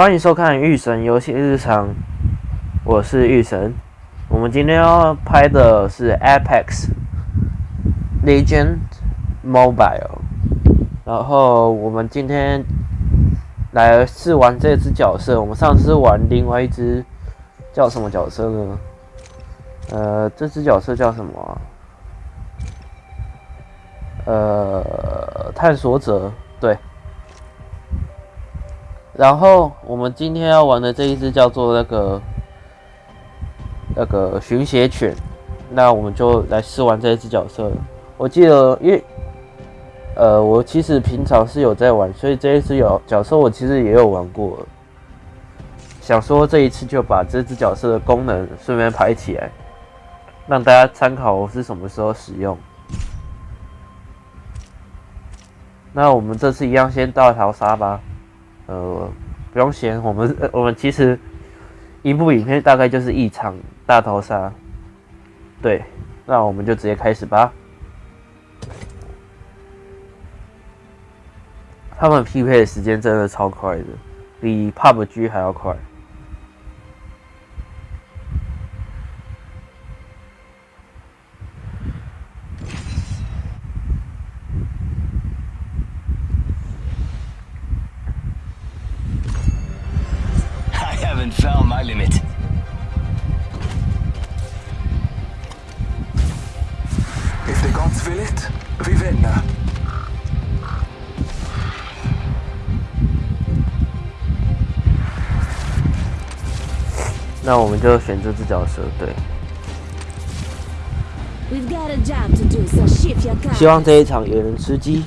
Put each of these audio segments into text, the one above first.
欢迎收看《御神游戏日常》，我是御神。我们今天要拍的是 Apex Legend Mobile，然后我们今天来试玩这只角色。我们上次玩另外一只叫什么角色呢？呃，这只角色叫什么？呃，探索者，对。然后我们今天要玩的这一只叫做那个那个寻血犬，那我们就来试玩这一只角色。我记得，因为呃，我其实平常是有在玩，所以这一只有角色我其实也有玩过。想说这一次就把这只角色的功能顺便拍起来，让大家参考我是什么时候使用。那我们这次一样先倒条沙吧。呃，不用嫌，我们 我们其实一部影片大概就是一场大逃杀。对，那我们就直接开始吧。他们匹配的时间真的超快的，比 PUBG 还要快。那我们就选这只角色，对。希望这一场有人吃鸡。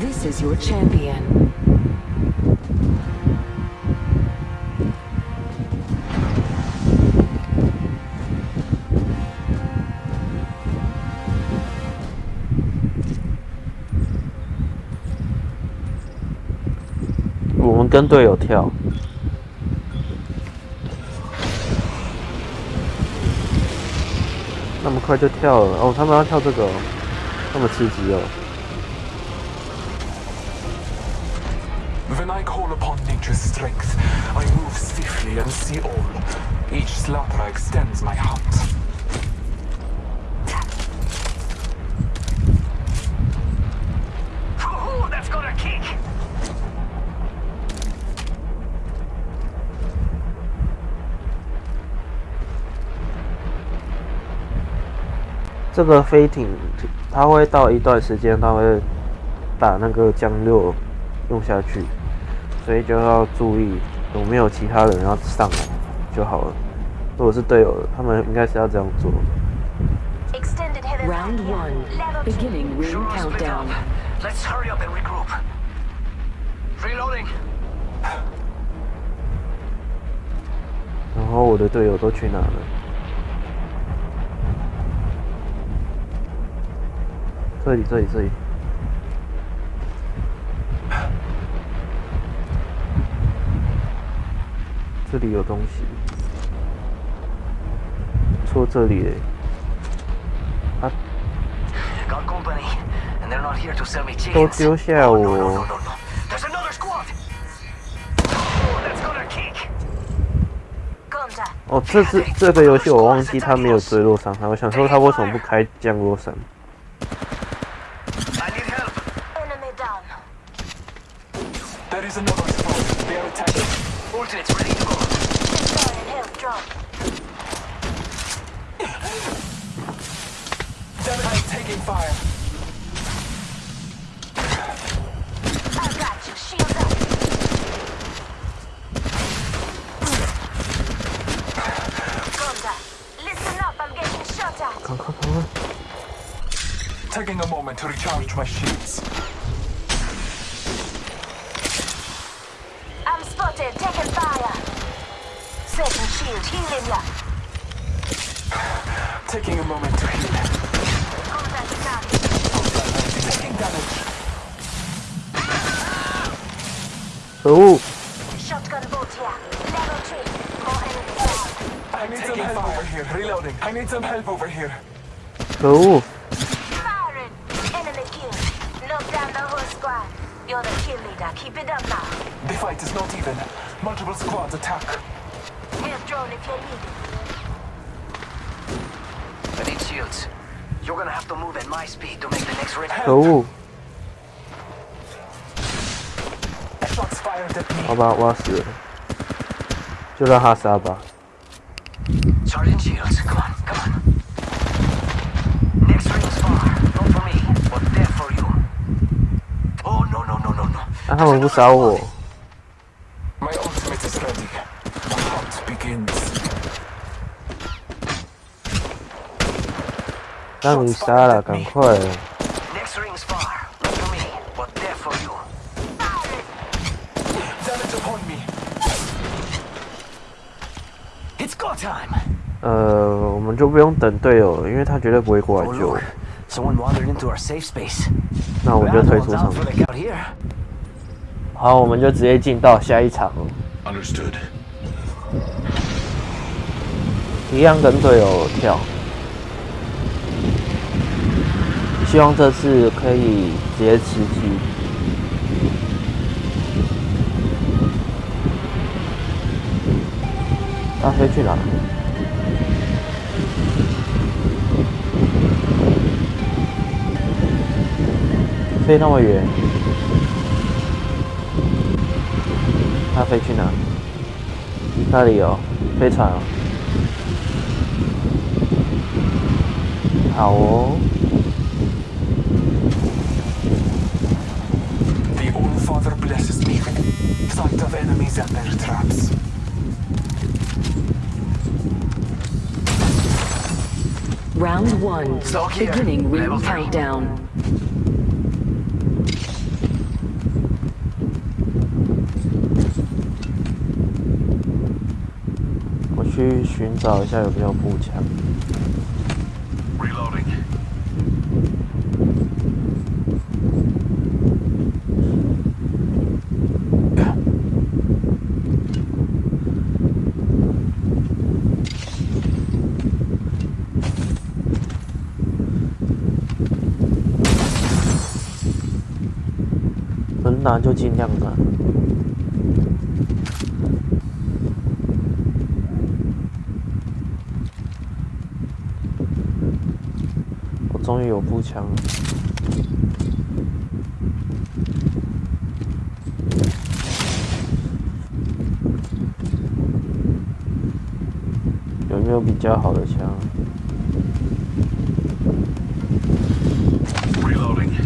This is your champion. 我们跟队友跳，那么快就跳了哦！他们要跳这个，那么刺激哦 ！When I call upon nature's strength, I move swiftly and see all. Each slaughter extends my hunt. Ooh, that's got a kick! 这个飞艇，它会到一段时间，它会把那个降落用下去。 所以就要注意有没有其他人要上来就好了。如果是队友，他们应该是要这样做。Round one, beginning ring countdown. Let's hurry up and regroup. Reloading. 然后我的队友都去哪了？这里，这里，这里。这里有东西，错这里。嘞！啊，都丢下我！哦，这次这个游戏我忘记他没有坠落伤害，我想说他为什么不开降落伞 Coordinates ready to go. Inside help drop. Detonite taking fire. I got up. Listen up. I'm getting shot at. Taking a moment to recharge my shields. Taking a moment to heal. Oh. Shotgun bolt here. Level 3. More enemies. I need some help fire. over here. Reloading. I need some help over here. Oh. Firing. Enemy kill. Knock down the whole squad. You're the kill leader. Keep it up now. The fight is not even. Multiple squads attack. Withdrawn if you need it. You're gonna have to move at my speed to make the next red. 可恶！ Shots fired at me. 好吧，我要死了，就让他杀吧。 Sergeant Shields, come on, come on. Next ring's far. Not for me, but death for you. Oh, no, no, no, no, no. 那、他们不杀我， My ultimate is ready. The hunt begins. 让你杀了，赶快！呃，我们就不用等队友了，因为他绝对不会过来救我。那我们就退出场。好，我们就直接进到下一场。一样跟队友跳。希望这次可以直接吃鸡。他飞去哪？飞那么远，他飞去哪？那里有飞船哦。好哦，Round one. Beginning ring Level three. countdown. 我去寻找一下有没有步枪。Reloading. 能拿就尽量拿。我终于有步枪了。有没有比较好的枪？Reloading.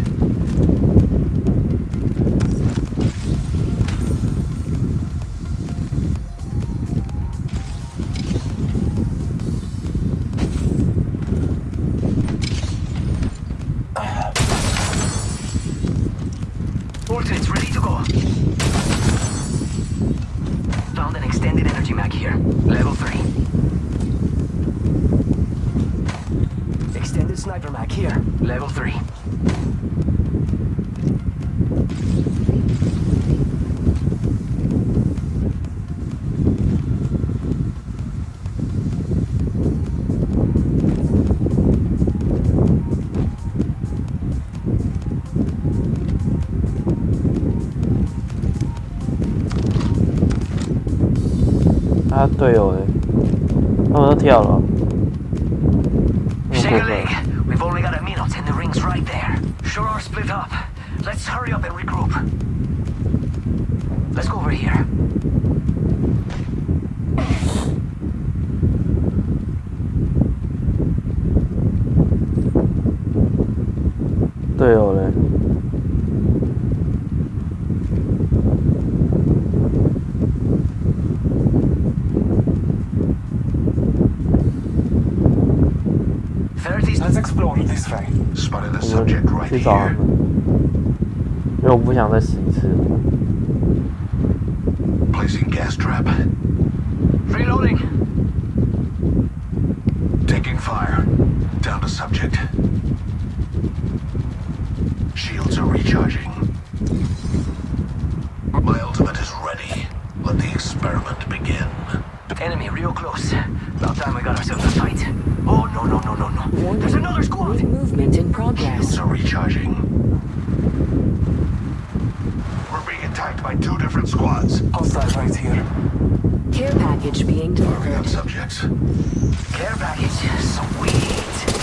他啊队友嘞，他们都跳了。Shake a leg. We've only got a minute and the ring's right there. Sure are split up. Let's hurry up and regroup. Let's go over here. this way. Spotted the subject right Placing gas trap. Reloading. Taking fire. Down to subject. Shields are recharging. My ultimate is ready. Let the experiment begin. Enemy real close. About time we got ourselves a fight. No, no, no, no. Warning. There's another squad! Movement in progress. Shields are recharging. We're being attacked by two different squads. I'll start right here. Care package being delivered. Hurry up, subjects. Care package, sweet.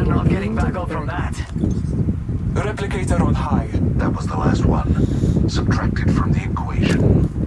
We're not getting back up from that. Replicator on high. That was the last one. Subtracted from the equation.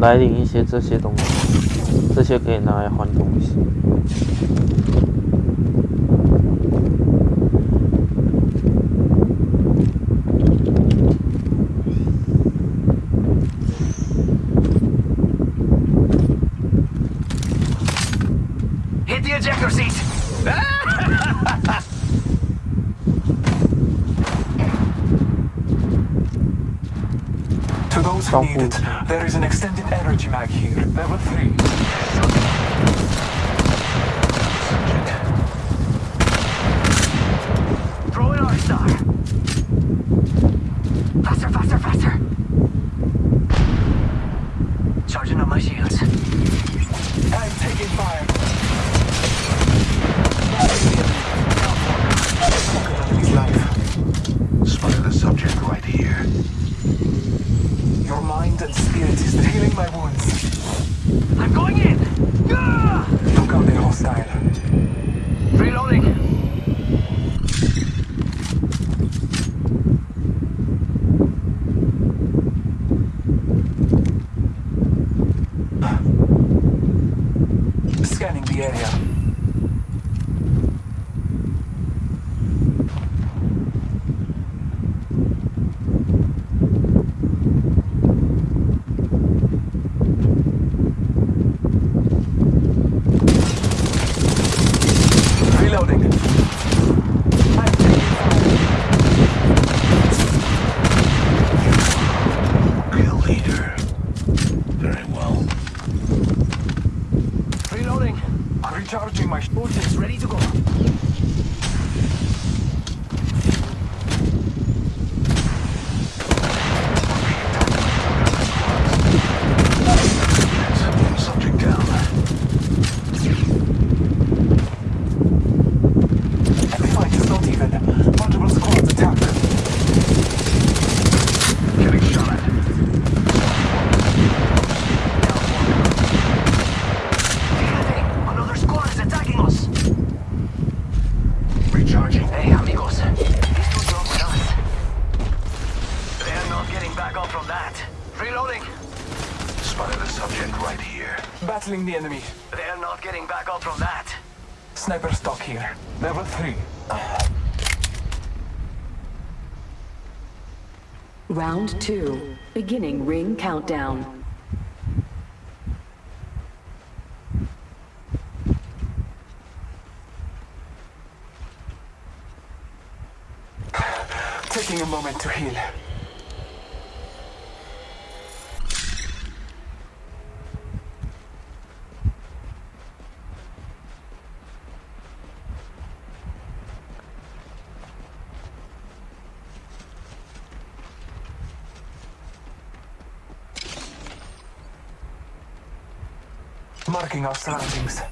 来领一些这些东西这些可以拿来换东西。tools Don't needed. Move. There is an extended energy mag here, level 3. Throw an Arcstar! Faster, faster, faster! 没有，没。Round two, beginning ring countdown. Taking a moment to heal. Marking our surroundings.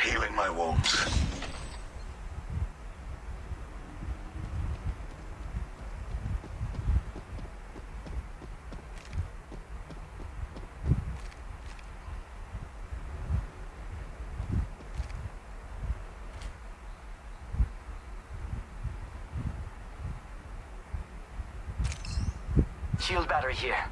Healing my wounds. Shield battery here.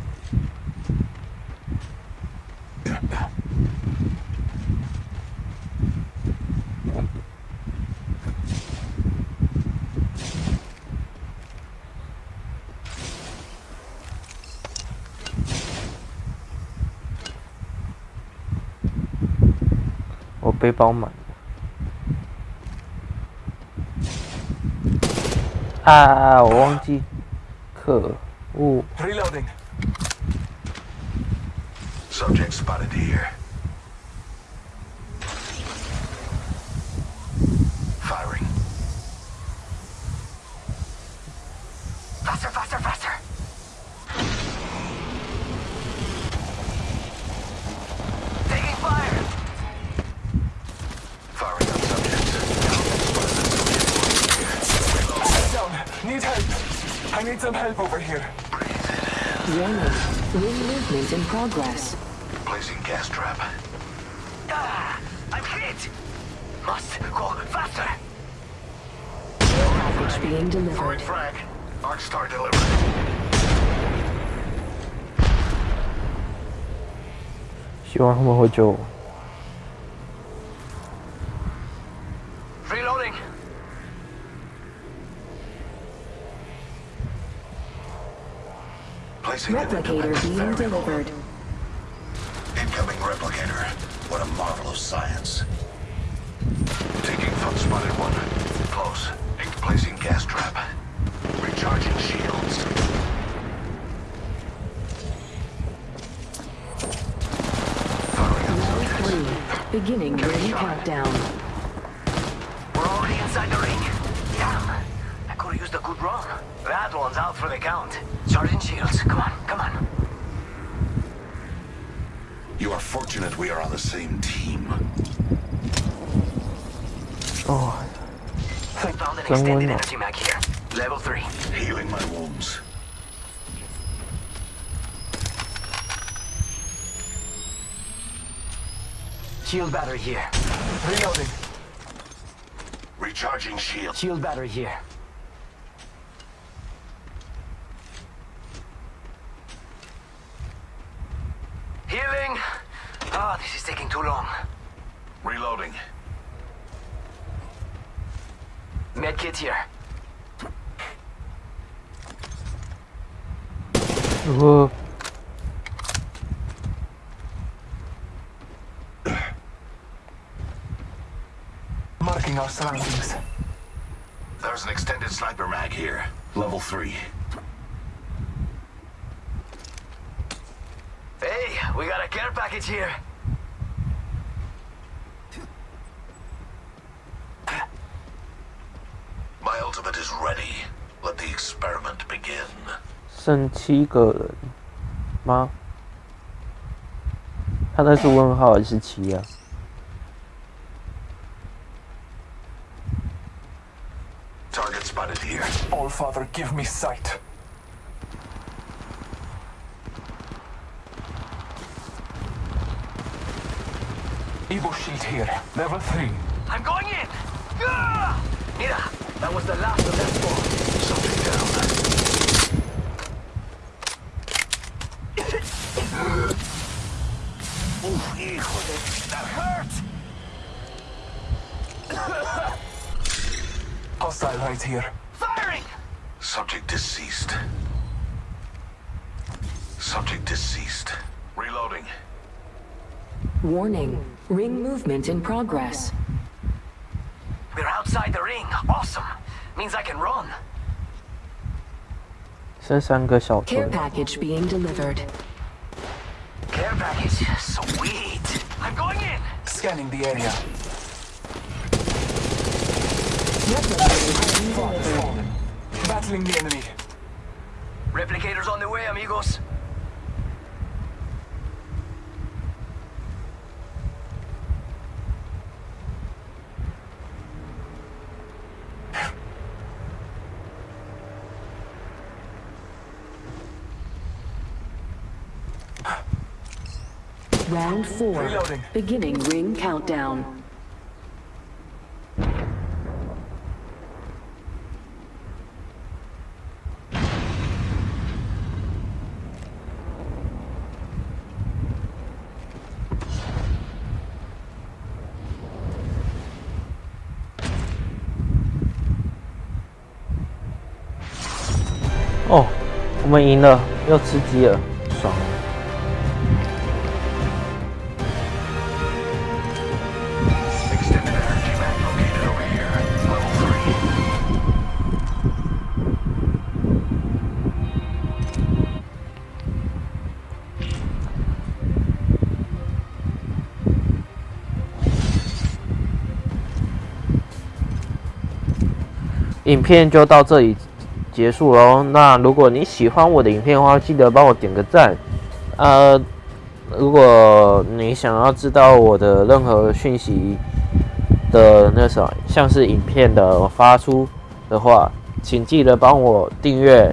背包满啊。啊！我忘记，可恶！movement in progress. Placing gas trap. Ah, I'm hit. Must go faster. Package being Throwing delivered. frag. Arc star delivered. 希望他们会救我。 Placing Replicator independent being variable. delivered. Incoming replicator. What a marvel of science. Taking front spotted one. Close. Placing gas trap. Recharging shields. Firing on Round three. Beginning ring countdown. We're already inside the ring. Damn. I could have used a good run. That one's out for the count. Charging shields. Come on, come on. You are fortunate we are on the same team. Oh. 哦，Found an extended energy mag here. Level 3. Healing my wounds. Shield battery here. Reloading. Recharging shield. Shield battery here. Healing. Ah, this is taking too long. Reloading. Medkit here. 呃，Marking our surroundings. There's an extended sniper mag here. Level 3. Hey, we got a care package here. 剩七个人吗？他那是问号还是七啊？Father, give me sight. Evo shield here, level three. I'm going in. Ah! Mira, that was the last of that squad. Something Oh, hijo. That hurt! Hostile right here. Firing! Subject deceased. Subject deceased. Reloading. Warning. Ring movement in progress. We're outside the ring. Awesome. Means I can run. Care package being delivered. Package. Sweet. I'm going in! Scanning the area. Replicator being delivered. Fallen. Battling the enemy. Replicators on the way, amigos. Round four. Reloading. Beginning ring countdown. Oh, 哦，我们赢了，又吃鸡了， 影片就到这里结束喽。那如果你喜欢我的影片的话，记得帮我点个赞。呃，如果你想要知道我的任何讯息的那什么，像是影片的发出的话，请记得帮我订阅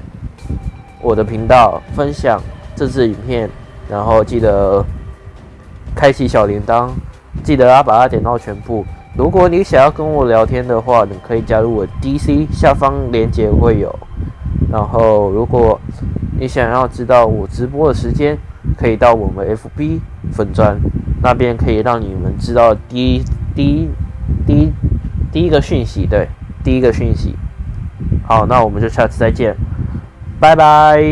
我的频道，分享这支影片，然后记得开启小铃铛，记得要把它点到全部。如果你想要跟我聊天的话，你可以加入我 DC，下方链接会有。然后，如果你想要知道我直播的时间，可以到我们 FB 粉砖那边，可以让你们知道第一第一第一第一个讯息，对，第一个讯息。好，那我们就下次再见，拜拜。